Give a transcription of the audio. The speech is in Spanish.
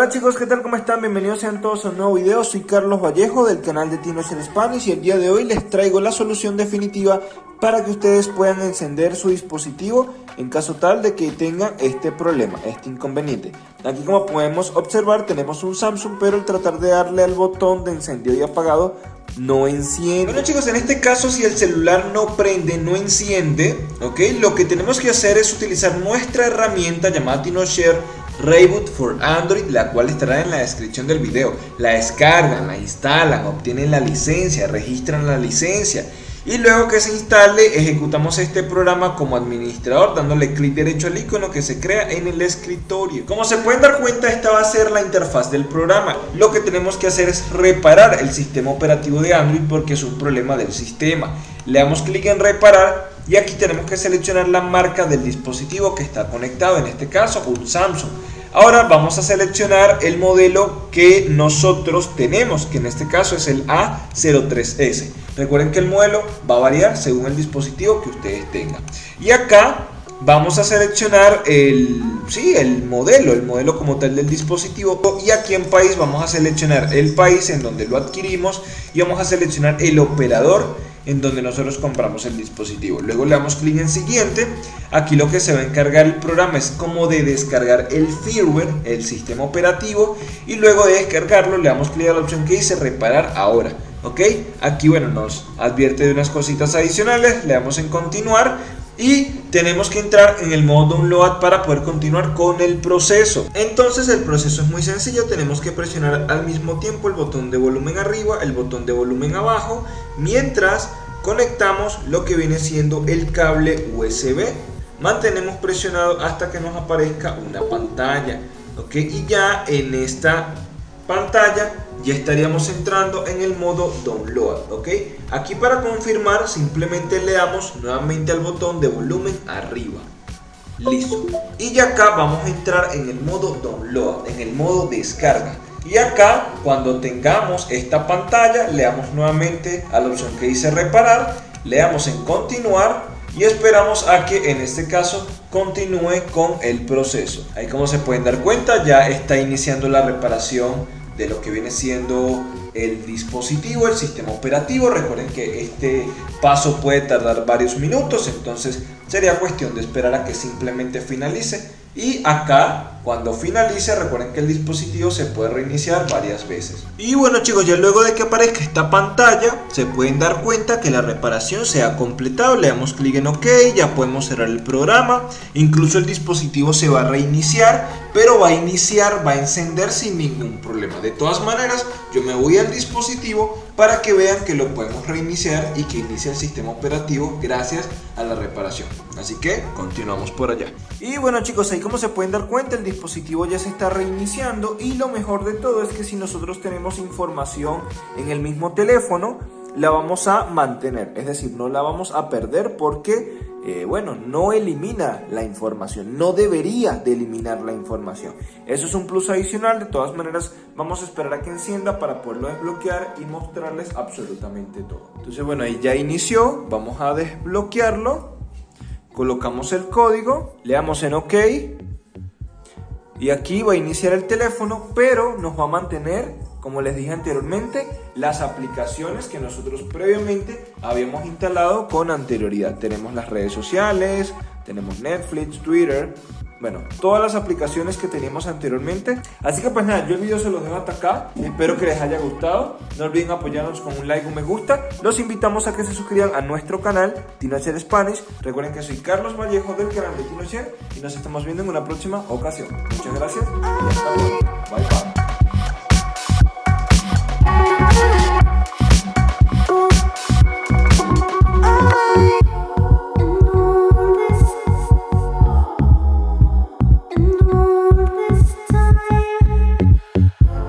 Hola chicos, ¿qué tal? ¿Cómo están? Bienvenidos sean todos a un nuevo video. Soy Carlos Vallejo del canal de Tinocher Spanish y el día de hoy les traigo la solución definitiva para que ustedes puedan encender su dispositivo en caso tal de que tengan este problema, este inconveniente. Aquí como podemos observar tenemos un Samsung, pero al tratar de darle al botón de encendido y apagado no enciende. Bueno chicos, en este caso si el celular no prende, no enciende, ¿ok? Lo que tenemos que hacer es utilizar nuestra herramienta llamada TinoShare Reboot for Android, la cual estará en la descripción del video. La descargan, la instalan, obtienen la licencia, registran la licencia y luego que se instale ejecutamos este programa como administrador dándole clic derecho al icono que se crea en el escritorio. Como se pueden dar cuenta esta va a ser la interfaz del programa. Lo que tenemos que hacer es reparar el sistema operativo de Android porque es un problema del sistema. Le damos clic en reparar y aquí tenemos que seleccionar la marca del dispositivo que está conectado, en este caso un Samsung. Ahora vamos a seleccionar el modelo que nosotros tenemos, que en este caso es el A03S. Recuerden que el modelo va a variar según el dispositivo que ustedes tengan. Y acá vamos a seleccionar el, sí, el modelo, el modelo como tal del dispositivo. Y aquí en país vamos a seleccionar el país en donde lo adquirimos y vamos a seleccionar el operador en donde nosotros compramos el dispositivo. Luego le damos clic en siguiente. Aquí lo que se va a encargar el programa es como de descargar el firmware, el sistema operativo. Y luego de descargarlo le damos clic a la opción que dice reparar ahora. ¿Ok? Aquí bueno nos advierte de unas cositas adicionales. Le damos en continuar y tenemos que entrar en el modo download para poder continuar con el proceso. Entonces el proceso es muy sencillo. Tenemos que presionar al mismo tiempo el botón de volumen arriba el botón de volumen abajo mientras conectamos lo que viene siendo el cable USB mantenemos presionado hasta que nos aparezca una pantalla ok y ya en esta pantalla ya estaríamos entrando en el modo download ok aquí para confirmar simplemente le damos nuevamente al botón de volumen arriba. Listo. Y ya acá vamos a entrar en el modo download en el modo descarga. Y acá cuando tengamos esta pantalla le damos nuevamente a la opción que dice reparar le damos en continuar y esperamos a que en este caso continúe con el proceso. Ahí como se pueden dar cuenta ya está iniciando la reparación de lo que viene siendo el dispositivo, el sistema operativo. Recuerden que este paso puede tardar varios minutos, entonces sería cuestión de esperar a que simplemente finalice. Y acá, cuando finalice, recuerden que el dispositivo se puede reiniciar varias veces. Y bueno chicos, ya luego de que aparezca esta pantalla, se pueden dar cuenta que la reparación se ha completado. Le damos clic en OK, ya podemos cerrar el programa. Incluso el dispositivo se va a reiniciar, pero va a iniciar, va a encender sin ningún problema. De todas maneras, yo me voy al dispositivo para que vean que lo podemos reiniciar y que inicia el sistema operativo gracias a la reparación. Así que continuamos por allá. Y bueno chicos, ahí como se pueden dar cuenta, el dispositivo ya se está reiniciando y lo mejor de todo es que si nosotros tenemos información en el mismo teléfono, la vamos a mantener, es decir, no la vamos a perder porque eh, bueno, no elimina la información, no debería de eliminar la información. Eso es un plus adicional, de todas maneras vamos a esperar a que encienda para poderlo desbloquear y mostrarles absolutamente todo. Entonces bueno, ahí ya inició, vamos a desbloquearlo, colocamos el código, le damos en OK y aquí va a iniciar el teléfono, pero nos va a mantener como les dije anteriormente, las aplicaciones que nosotros previamente habíamos instalado con anterioridad. Tenemos las redes sociales, tenemos Netflix, Twitter, bueno, todas las aplicaciones que teníamos anteriormente. Así que pues nada, yo el video se los dejo hasta acá. Espero que les haya gustado. No olviden apoyarnos con un like un me gusta. Los invitamos a que se suscriban a nuestro canal, Tinocher Spanish. Recuerden que soy Carlos Vallejo del canal de Tinocher y nos estamos viendo en una próxima ocasión. Muchas gracias y hasta luego. Bye bye.